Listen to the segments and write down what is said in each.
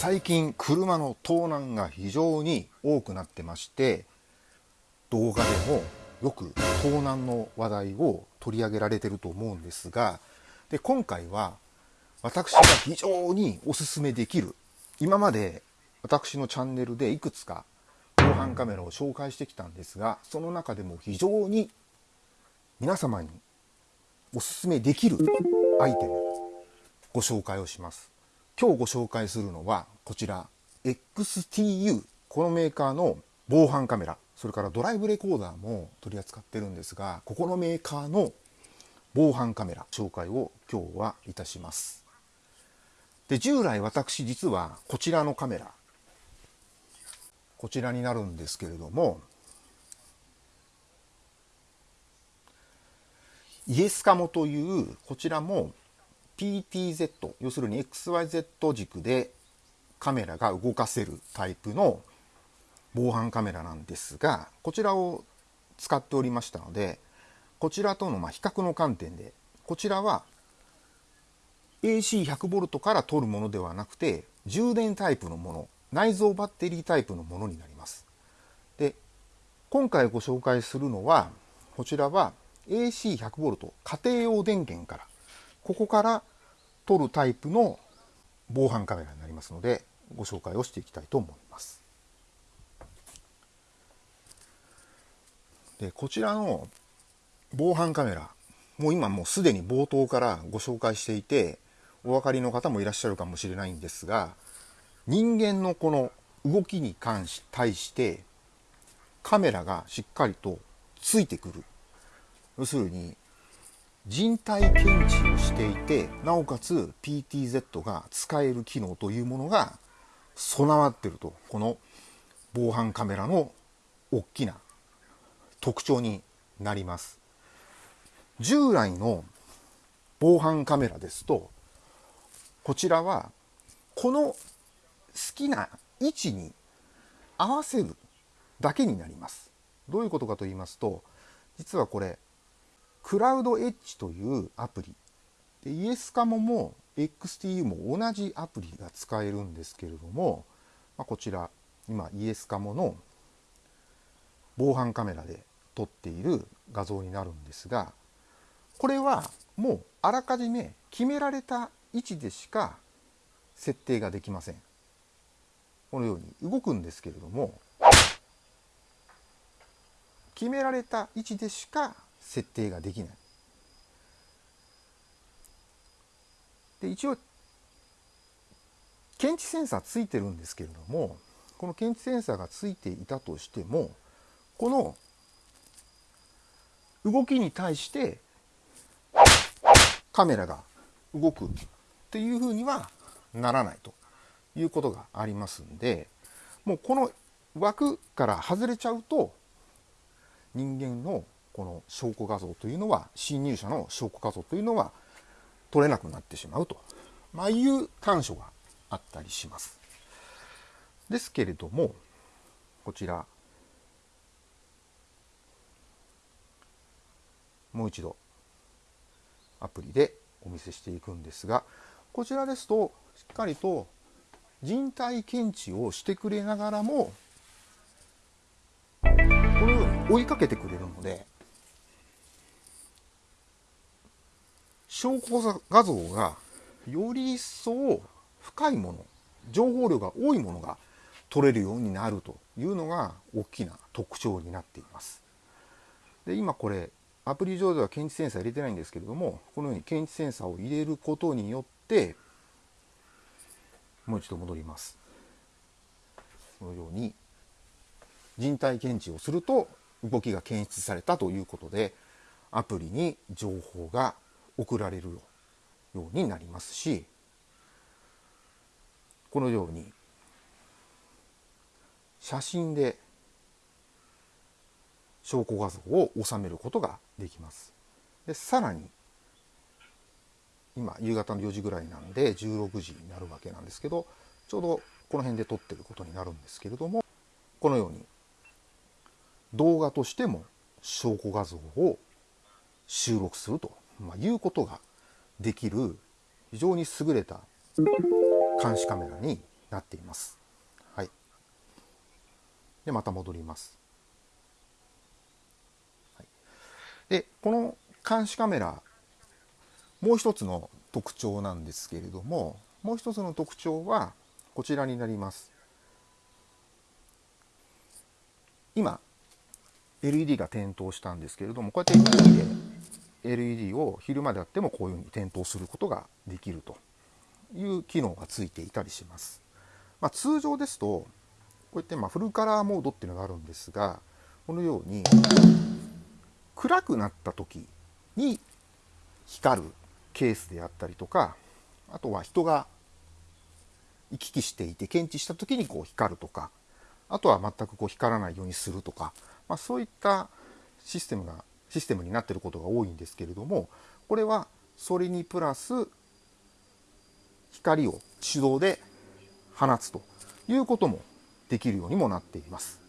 最近車の盗難が非常に多くなってまして動画でもよく盗難の話題を取り上げられてると思うんですがで今回は私が非常におすすめできる今まで私のチャンネルでいくつか防犯カメラを紹介してきたんですがその中でも非常に皆様におすすめできるアイテムご紹介をします。今日ご紹介するのはこちら XTU このメーカーの防犯カメラそれからドライブレコーダーも取り扱ってるんですがここのメーカーの防犯カメラ紹介を今日はいたします。で従来私実はこちらのカメラこちらになるんですけれどもイエスカモというこちらも PTZ 要するに XYZ 軸でカメラが動かせるタイプの防犯カメラなんですがこちらを使っておりましたのでこちらとのま比較の観点でこちらは AC100V から取るものではなくて充電タイプのもの内蔵バッテリータイプのものになります。で今回ご紹介するのはこちらは AC100V 家庭用電源からここから撮るタイプの防犯カメラになりますのでご紹介をしていきたいと思います。でこちらの防犯カメラもう今もうすでに冒頭からご紹介していてお分かりの方もいらっしゃるかもしれないんですが人間のこの動きに関し対してカメラがしっかりとついてくる要するに人体検知をしていてなおかつ PTZ が使える機能というものが備わってると。この防犯カメラの大きな特徴になります。従来の防犯カメラですとこちらはこの好きな位置に合わせるだけになります。どういうことかと言いますと実はこれクラウドエッジというアプリ。でイエスカモも XTU も同じアプリが使えるんですけれども、まあ、こちら今イエスカモの防犯カメラで撮っている画像になるんですがこれはもうあらかじめ決められた位置でしか設定ができません。このように動くんですけれども決められた位置でしか設定ができない。で一応検知センサーついてるんですけれどもこの検知センサーがついていたとしてもこの動きに対してカメラが動くっていうふうにはならないということがありますんでもうこの枠から外れちゃうと人間のこの証拠画像というのは侵入者の証拠画像というのは取れなくなってしまうと、まあ、いう短所があったりします。ですけれどもこちらもう一度アプリでお見せしていくんですがこちらですとしっかりと人体検知をしてくれながらもこのように追いかけてくれるので証拠画像がより一層深いもの情報量が多いものが取れるようになるというのが大きな特徴になっています。で今これアプリ上では検知センサー入れてないんですけれどもこのように検知センサーを入れることによってもう一度戻ります。このように人体検知をすると動きが検出されたということでアプリに情報が送られるようになりますしこのように写真で証拠画像を収めることができます。でさらに今夕方の4時ぐらいなんで16時になるわけなんですけどちょうどこの辺で撮ってることになるんですけれどもこのように動画としても証拠画像を収録するとまあ、いうことができる非常に優れた監視カメラになっています。はい。で、また戻ります。はい、で、この監視カメラ、もう一つの特徴なんですけれども、もう一つの特徴はこちらになります。今 LED が点灯したんですけれどもこうやって LED で LED を昼間であってもこういうふうに点灯することができるという機能がついていたりします。まあ、通常ですとこうやってまフルカラーモードっていうのがあるんですがこのように暗くなった時に光るケースであったりとかあとは人が行き来していて検知した時にこう光るとかあとは全くこう光らないようにするとか、まあ、そういったシステムがシステムになっていることが多いんですけれどもこれはそれにプラス光を手動で放つということもできるようにもなっています。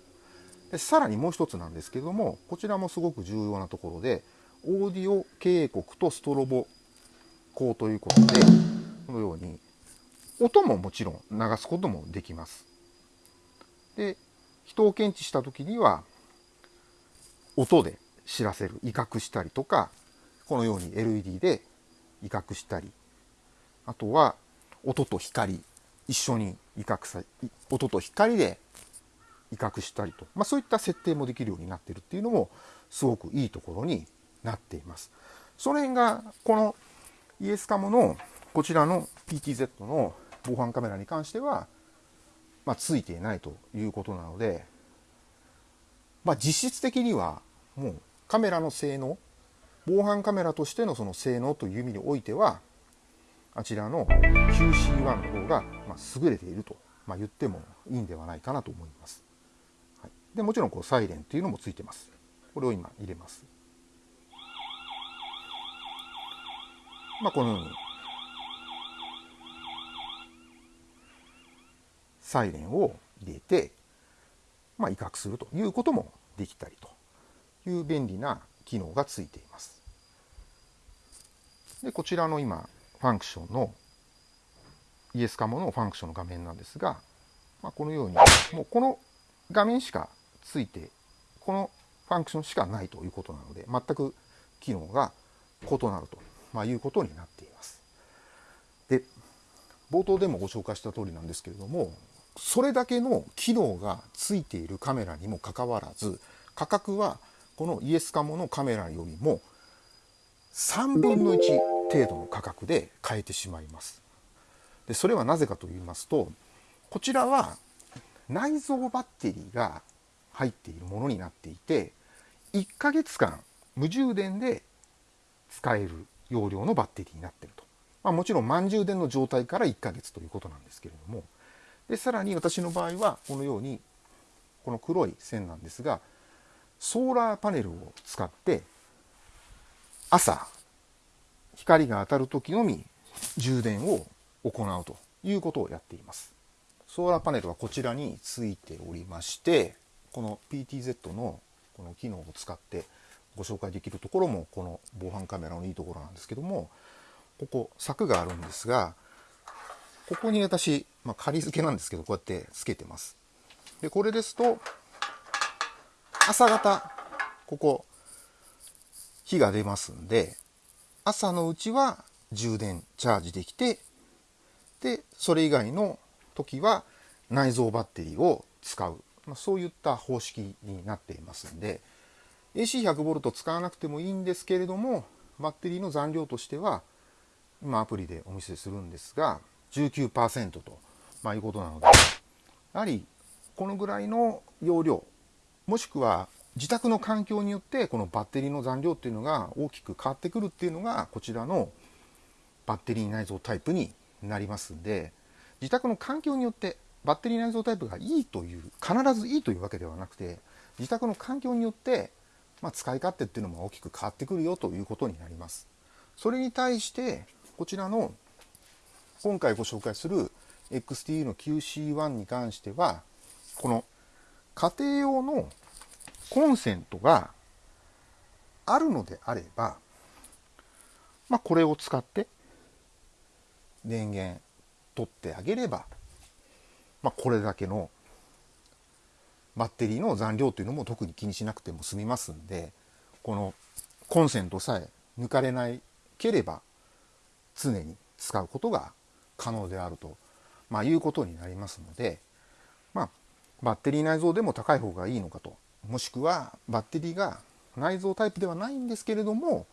でさらにもう一つなんですけれどもこちらもすごく重要なところでオーディオ警告とストロボ光ということでこのように音ももちろん流すこともできます。で人を検知した時には音で知らせる威嚇したりとかこのように LED で威嚇したりあとは音と光一緒に威嚇さ音と光で威嚇したりと、まあ、そういった設定もできるようになっているっていうのもすごくいいところになっています。その辺がこのイエスカモのこちらの PTZ の防犯カメラに関してはまあ、ついていないということなので、まあ、実質的にはもうカメラの性能防犯カメラとしてのその性能という意味においてはあちらの QC1 の方がま優れていると、まあ、言ってもいいんではないかなと思います。はい、でもちろんこうサイレンっていうのもついてます。これを今入れます。まあ、このようにサイレンを入れて、まあ、威嚇するということもできたりという便利な機能がついています。でこちらの今ファンクションのイエスカモのファンクションの画面なんですが、まあ、このようにもうこの画面しかついてこのファンクションしかないということなので全く機能が異なると、まあ、いうことになっています。で冒頭でもご紹介した通りなんですけれどもそれだけの機能がついているカメラにもかかわらず価格はこのイエスカモのカメラよりも3分の1程度の価格で買えてしまいます。でそれはなぜかと言いますとこちらは内蔵バッテリーが入っているものになっていて1ヶ月間無充電で使える容量のバッテリーになっていると、まあ、もちろん満充電の状態から1ヶ月ということなんですけれどもでさらに私の場合はこのようにこの黒い線なんですがソーラーパネルを使って朝光が当たる時のみ充電を行うということをやっています。ソーラーパネルはこちらについておりましてこの PTZ のこの機能を使ってご紹介できるところもこの防犯カメラのいいところなんですけどもここ柵があるんですがここに私、まあ、仮付けなんですけど、こうやってつけてます。で、これですと、朝方、ここ、火が出ますんで、朝のうちは充電、チャージできて、で、それ以外の時は内蔵バッテリーを使う。まあ、そういった方式になっていますんで、AC100V 使わなくてもいいんですけれども、バッテリーの残量としては、今アプリでお見せするんですが、19%と、まあ、いうことなのでやはりこのぐらいの容量もしくは自宅の環境によってこのバッテリーの残量っていうのが大きく変わってくるっていうのがこちらのバッテリー内蔵タイプになりますんで自宅の環境によってバッテリー内蔵タイプがいいという必ずいいというわけではなくて自宅の環境によって、まあ、使い勝手っていうのも大きく変わってくるよということになります。それに対してこちらの今回ご紹介する XTU の QC1 に関してはこの家庭用のコンセントがあるのであれば、まあ、これを使って電源取ってあげればまあ、これだけのバッテリーの残量というのも特に気にしなくても済みますんでこのコンセントさえ抜かれないければ常に使うことが可能であると、まあ、いうことになりますので、バッテリー内蔵でも高い方がいいのかともしくはバッテリーが内蔵タイプではないんですけれども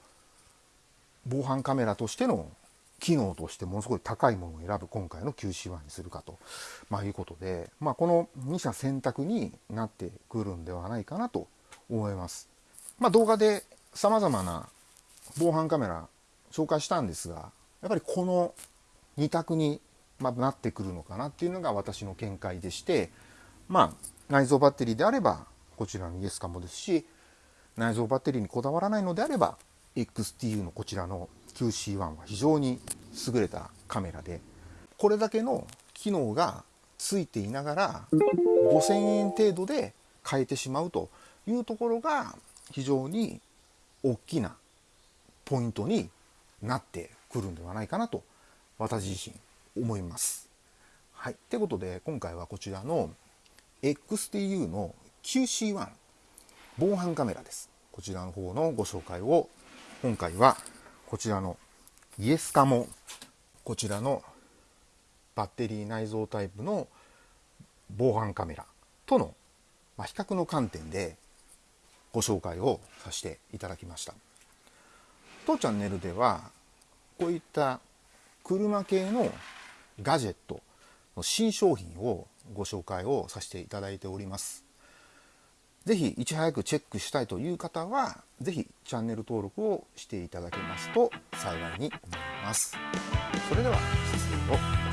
防犯カメラとしての機能としてものすごい高いものを選ぶ今回の QC1 にするかと、まあ、いうことで、まあ、この2社選択になってくるんではないかなと思います。まあ、動画で様々な防犯カメラ紹介したんですがやっぱりこの2択になってくるのかなっていうのが私の見解でしてまあ内蔵バッテリーであればこちらのイエスカモですし内蔵バッテリーにこだわらないのであれば XTU のこちらの QC1 は非常に優れたカメラでこれだけの機能がついていながら5000円程度で買えてしまうというところが非常に大きなポイントになってくるんではないかなと私自身思います。はい。ということで今回はこちらの XTU の QC1 防犯カメラです。こちらの方のご紹介を今回はこちらのイエスカモこちらのバッテリー内蔵タイプの防犯カメラとの、比較の観点でご紹介をさせていただきました当チャンネルではこういった車系のガジェットの新商品をご紹介をさせていただいております。ぜひいち早くチェックしたいという方はぜひチャンネル登録をしていただけますと幸いに思います。それでは失礼を。